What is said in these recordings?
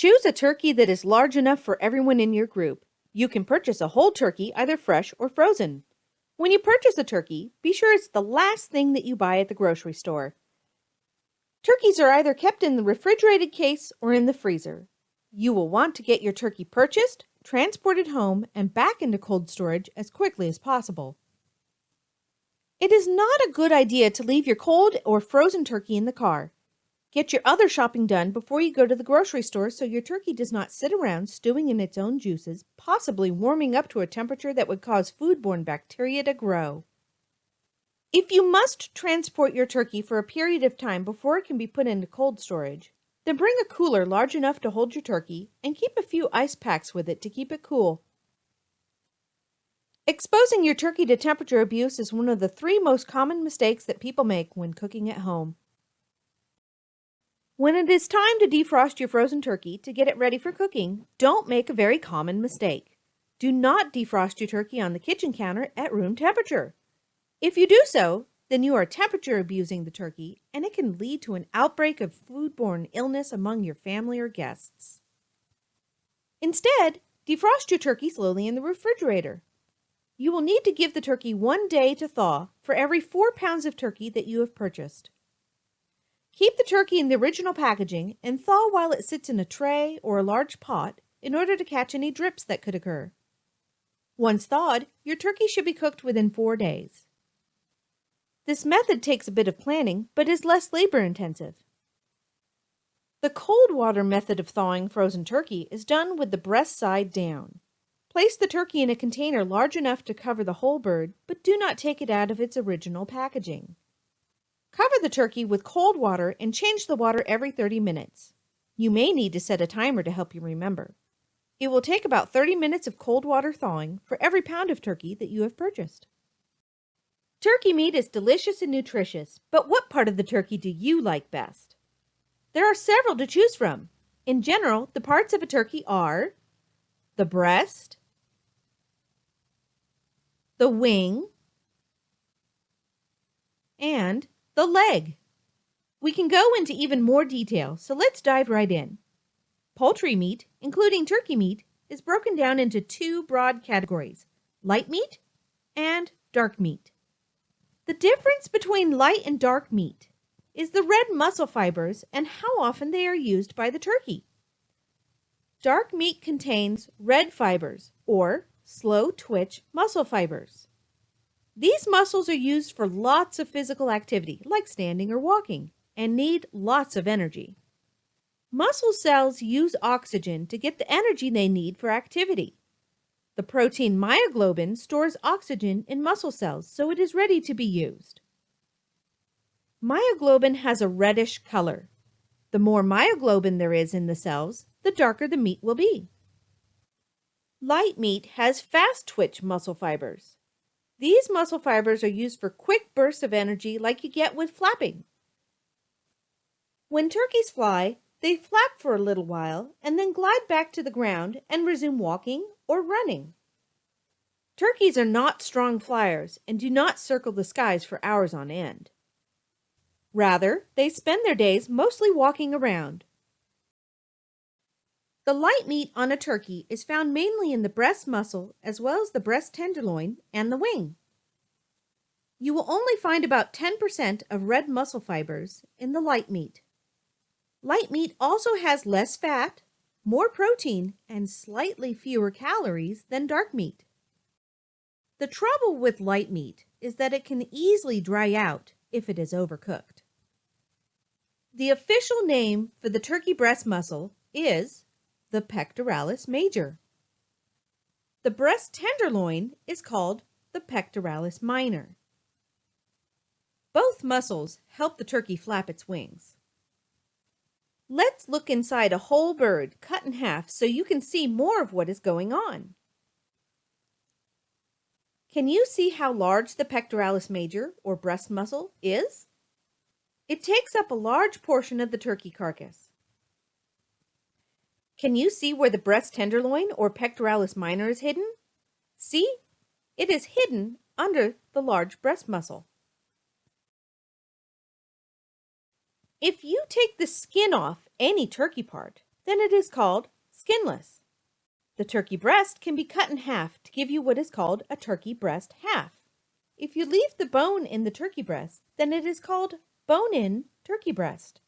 Choose a turkey that is large enough for everyone in your group. You can purchase a whole turkey, either fresh or frozen. When you purchase a turkey, be sure it's the last thing that you buy at the grocery store. Turkeys are either kept in the refrigerated case or in the freezer. You will want to get your turkey purchased, transported home, and back into cold storage as quickly as possible. It is not a good idea to leave your cold or frozen turkey in the car. Get your other shopping done before you go to the grocery store so your turkey does not sit around stewing in its own juices, possibly warming up to a temperature that would cause foodborne bacteria to grow. If you must transport your turkey for a period of time before it can be put into cold storage, then bring a cooler large enough to hold your turkey and keep a few ice packs with it to keep it cool. Exposing your turkey to temperature abuse is one of the three most common mistakes that people make when cooking at home. When it is time to defrost your frozen turkey to get it ready for cooking, don't make a very common mistake. Do not defrost your turkey on the kitchen counter at room temperature. If you do so, then you are temperature abusing the turkey and it can lead to an outbreak of foodborne illness among your family or guests. Instead, defrost your turkey slowly in the refrigerator. You will need to give the turkey one day to thaw for every four pounds of turkey that you have purchased. Keep the turkey in the original packaging and thaw while it sits in a tray or a large pot in order to catch any drips that could occur. Once thawed, your turkey should be cooked within four days. This method takes a bit of planning, but is less labor intensive. The cold water method of thawing frozen turkey is done with the breast side down. Place the turkey in a container large enough to cover the whole bird, but do not take it out of its original packaging. Cover the turkey with cold water and change the water every 30 minutes. You may need to set a timer to help you remember. It will take about 30 minutes of cold water thawing for every pound of turkey that you have purchased. Turkey meat is delicious and nutritious, but what part of the turkey do you like best? There are several to choose from. In general, the parts of a turkey are the breast, the wing, and the leg. We can go into even more detail, so let's dive right in. Poultry meat, including turkey meat, is broken down into two broad categories, light meat and dark meat. The difference between light and dark meat is the red muscle fibers and how often they are used by the turkey. Dark meat contains red fibers, or slow twitch muscle fibers. These muscles are used for lots of physical activity, like standing or walking, and need lots of energy. Muscle cells use oxygen to get the energy they need for activity. The protein myoglobin stores oxygen in muscle cells, so it is ready to be used. Myoglobin has a reddish color. The more myoglobin there is in the cells, the darker the meat will be. Light meat has fast twitch muscle fibers. These muscle fibers are used for quick bursts of energy like you get with flapping. When turkeys fly, they flap for a little while and then glide back to the ground and resume walking or running. Turkeys are not strong flyers and do not circle the skies for hours on end. Rather, they spend their days mostly walking around. The light meat on a turkey is found mainly in the breast muscle as well as the breast tenderloin and the wing. You will only find about 10% of red muscle fibers in the light meat. Light meat also has less fat, more protein, and slightly fewer calories than dark meat. The trouble with light meat is that it can easily dry out if it is overcooked. The official name for the turkey breast muscle is the pectoralis major. The breast tenderloin is called the pectoralis minor. Both muscles help the turkey flap its wings. Let's look inside a whole bird cut in half so you can see more of what is going on. Can you see how large the pectoralis major or breast muscle is? It takes up a large portion of the turkey carcass. Can you see where the breast tenderloin or pectoralis minor is hidden? See? It is hidden under the large breast muscle. If you take the skin off any turkey part, then it is called skinless. The turkey breast can be cut in half to give you what is called a turkey breast half. If you leave the bone in the turkey breast, then it is called bone-in turkey breast.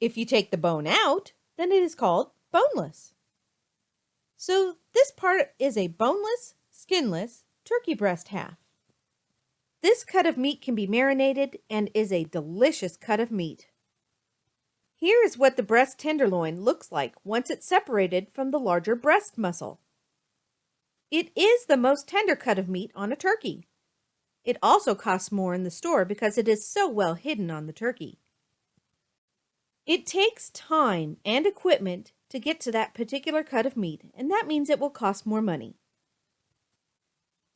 If you take the bone out, then it is called boneless. So this part is a boneless, skinless turkey breast half. This cut of meat can be marinated and is a delicious cut of meat. Here is what the breast tenderloin looks like once it's separated from the larger breast muscle. It is the most tender cut of meat on a turkey. It also costs more in the store because it is so well hidden on the turkey. It takes time and equipment to get to that particular cut of meat, and that means it will cost more money.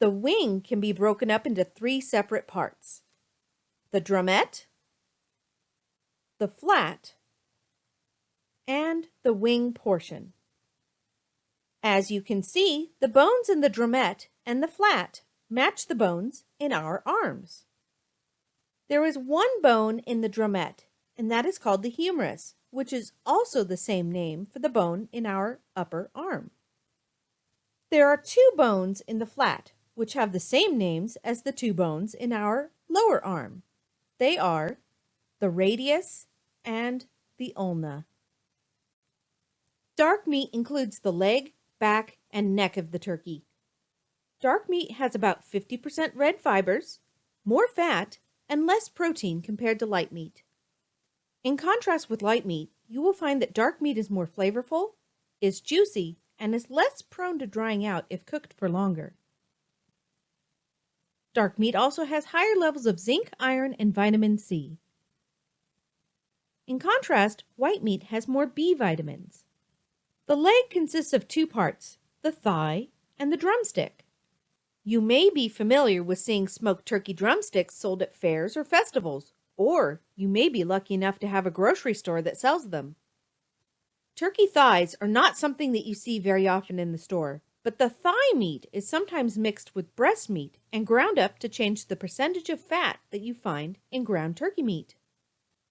The wing can be broken up into three separate parts. The drumette, the flat, and the wing portion. As you can see, the bones in the drumette and the flat match the bones in our arms. There is one bone in the drumette, and that is called the humerus, which is also the same name for the bone in our upper arm. There are two bones in the flat, which have the same names as the two bones in our lower arm. They are the radius and the ulna. Dark meat includes the leg, back, and neck of the turkey. Dark meat has about 50% red fibers, more fat, and less protein compared to light meat. In contrast with light meat, you will find that dark meat is more flavorful, is juicy, and is less prone to drying out if cooked for longer. Dark meat also has higher levels of zinc, iron, and vitamin C. In contrast, white meat has more B vitamins. The leg consists of two parts, the thigh and the drumstick. You may be familiar with seeing smoked turkey drumsticks sold at fairs or festivals, or you may be lucky enough to have a grocery store that sells them. Turkey thighs are not something that you see very often in the store, but the thigh meat is sometimes mixed with breast meat and ground up to change the percentage of fat that you find in ground turkey meat.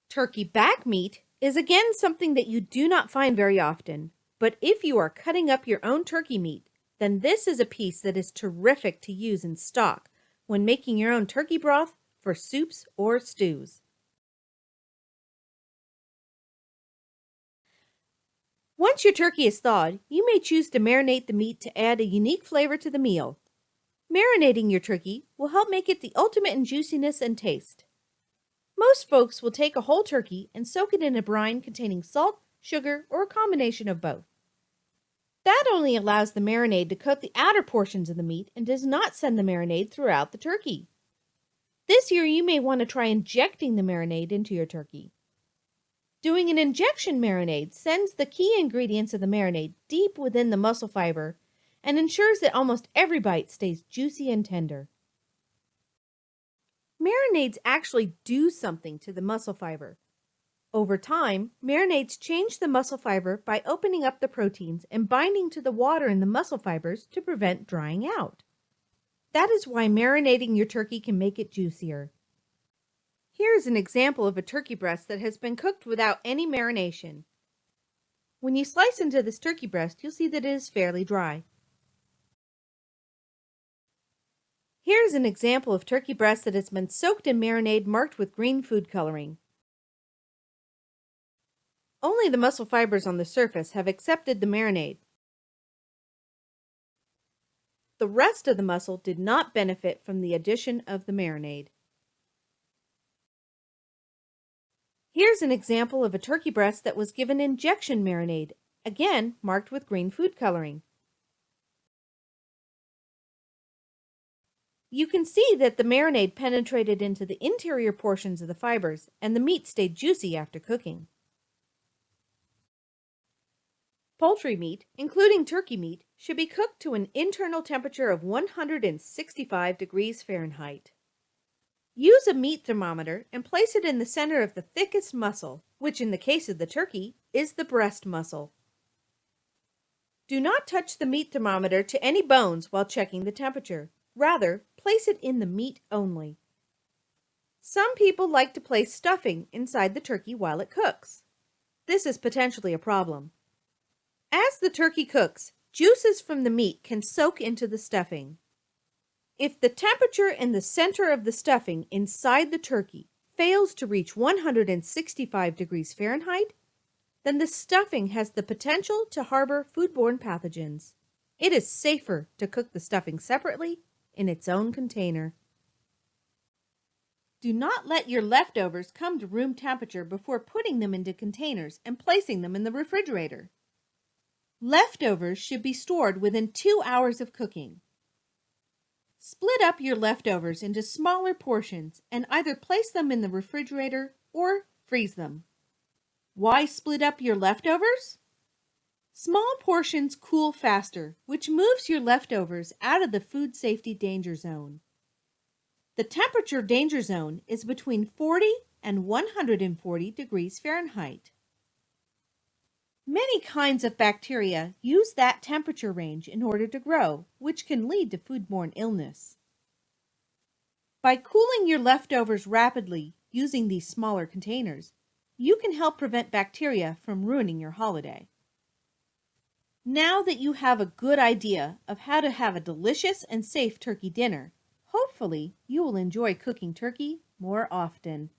Turkey back meat is again something that you do not find very often, but if you are cutting up your own turkey meat, then this is a piece that is terrific to use in stock when making your own turkey broth for soups or stews. Once your turkey is thawed, you may choose to marinate the meat to add a unique flavor to the meal. Marinating your turkey will help make it the ultimate in juiciness and taste. Most folks will take a whole turkey and soak it in a brine containing salt, sugar, or a combination of both. That only allows the marinade to coat the outer portions of the meat and does not send the marinade throughout the turkey. This year, you may want to try injecting the marinade into your turkey. Doing an injection marinade sends the key ingredients of the marinade deep within the muscle fiber and ensures that almost every bite stays juicy and tender. Marinades actually do something to the muscle fiber. Over time, marinades change the muscle fiber by opening up the proteins and binding to the water in the muscle fibers to prevent drying out. That is why marinating your turkey can make it juicier. Here is an example of a turkey breast that has been cooked without any marination. When you slice into this turkey breast, you'll see that it is fairly dry. Here is an example of turkey breast that has been soaked in marinade marked with green food coloring. Only the muscle fibers on the surface have accepted the marinade. The rest of the muscle did not benefit from the addition of the marinade. Here's an example of a turkey breast that was given injection marinade, again marked with green food coloring. You can see that the marinade penetrated into the interior portions of the fibers and the meat stayed juicy after cooking. Poultry meat, including turkey meat, should be cooked to an internal temperature of 165 degrees Fahrenheit. Use a meat thermometer and place it in the center of the thickest muscle, which in the case of the turkey is the breast muscle. Do not touch the meat thermometer to any bones while checking the temperature. Rather, place it in the meat only. Some people like to place stuffing inside the turkey while it cooks. This is potentially a problem. As the turkey cooks, juices from the meat can soak into the stuffing. If the temperature in the center of the stuffing inside the turkey fails to reach 165 degrees Fahrenheit, then the stuffing has the potential to harbor foodborne pathogens. It is safer to cook the stuffing separately in its own container. Do not let your leftovers come to room temperature before putting them into containers and placing them in the refrigerator. Leftovers should be stored within two hours of cooking. Split up your leftovers into smaller portions and either place them in the refrigerator or freeze them. Why split up your leftovers? Small portions cool faster, which moves your leftovers out of the food safety danger zone. The temperature danger zone is between 40 and 140 degrees Fahrenheit. Many kinds of bacteria use that temperature range in order to grow, which can lead to foodborne illness. By cooling your leftovers rapidly using these smaller containers, you can help prevent bacteria from ruining your holiday. Now that you have a good idea of how to have a delicious and safe turkey dinner, hopefully you will enjoy cooking turkey more often.